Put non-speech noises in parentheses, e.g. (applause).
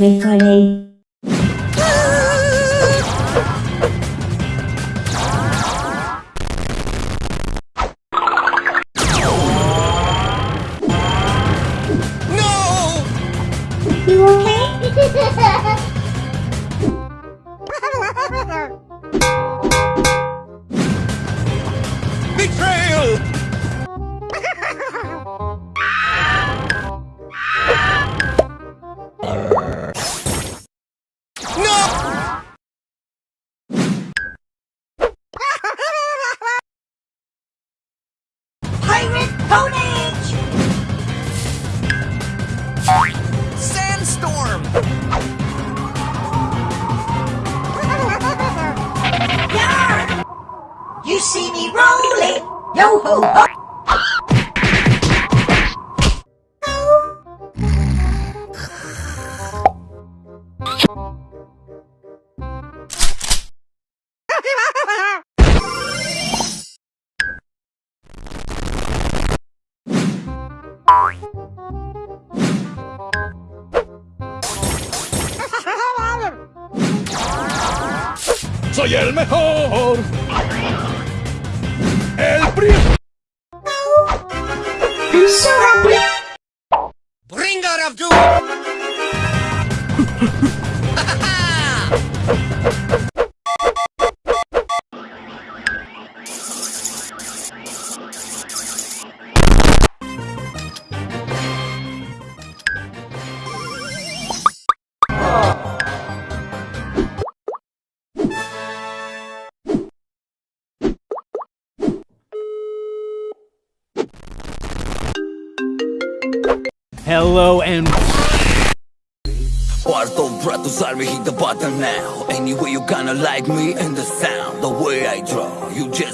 Replay. No! You okay? (laughs) Ponage! Sandstorm! (laughs) Yarr! You see me rolling! Yo ho ho! ¡Soy el mejor! ¡El happy. Bring out Abdul! (laughs) Hello and Cuarto breath to me hit the button now. Anyway you kinda like me and the sound. The way I draw You just